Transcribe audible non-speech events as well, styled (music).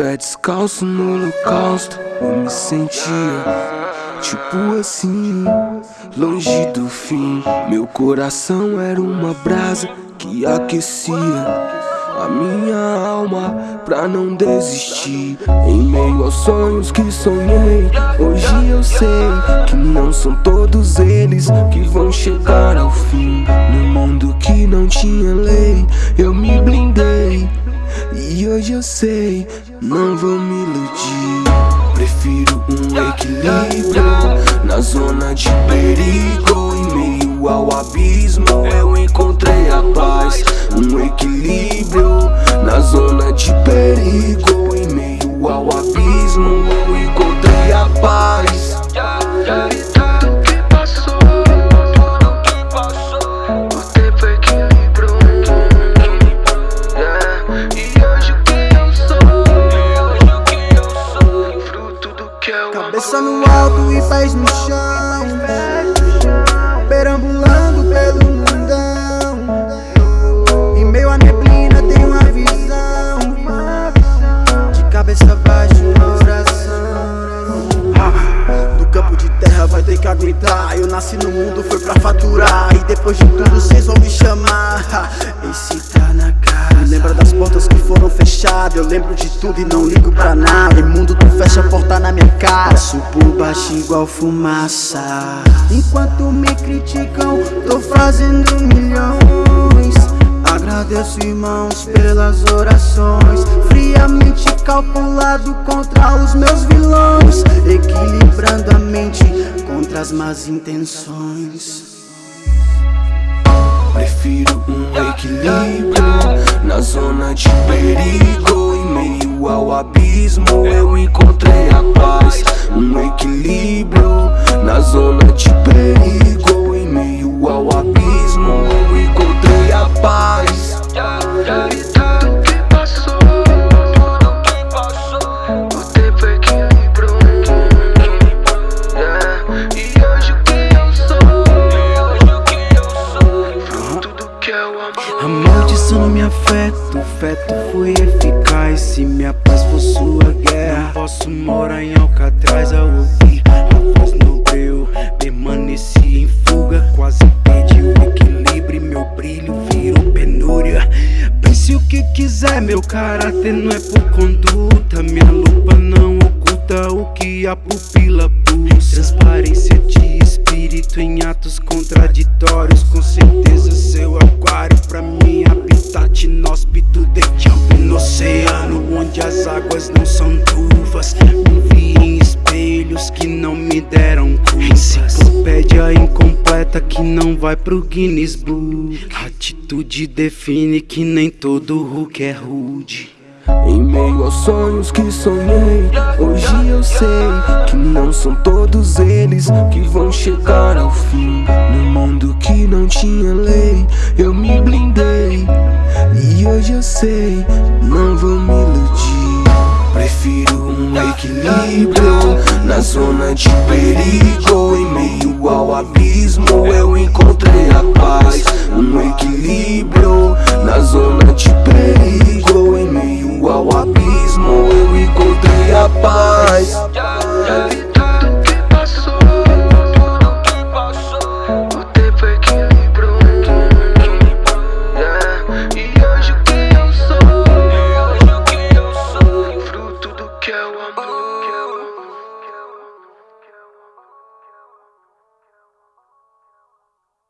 pé descalço no holocausto Eu me sentia tipo assim Longe do fim. Meu coração era uma brasa que aquecia a minha alma pra não desistir. Em meio aos sonhos que sonhei Hoje eu sei que não são todos eles que vão chegar ao fim. No mundo que não tinha lei Eu me blindei E hoje eu sei, não vou me iludir. Prefiro um equilíbrio Na zona de perigo. Em meio ao abismo eu encontrei a paz. Um equilíbrio Na zona de perigo. Em meio ao abismo Cabeça no alto e pés no chão. Perambulando pelo mundão. Em meio à neblina tem uma visão. De cabeça baixa uma oração Ah, No campo de terra vai ter que aguentar. Eu nasci no mundo, foi pra faturar. E depois de tudo cês vão me chamar. (laughs) Esse tá na casa. Lembra das portas que foram fechadas? Eu lembro de tudo e não ligo pra nada Baixo igual fumaça. Enquanto me criticam, tô fazendo milhões. Agradeço irmãos pelas orações. Friamente calculado contra os meus vilões. Equilibrando a mente contra as más intenções. Prefiro um equilíbrio Na zona de perigo me afeta, o feto foi eficaz. Se minha paz for sua guerra Não posso morar em Alcatraz. Ao ouvir a voz no breu Permaneci em fuga, quase perdi o equilíbrio. Meu brilho virou penúria. Pense o que quiser, meu caráter não é por conduta. Minha lupa não oculta o que a pupila busca Transparência de espírito em atos contraditórios onde as águas não são turvas. Me vi em espelhos que não me deram curvas. Enciclopédia incompleta que não vai pro Guinness Book. Atitude define que nem todo Hulk é rude. Em meio aos sonhos que sonhei Hoje eu sei que não são todos eles que vão chegar ao fim. No mundo que não tinha lei Eu me blindei. E hoje eu sei, não vou me iludir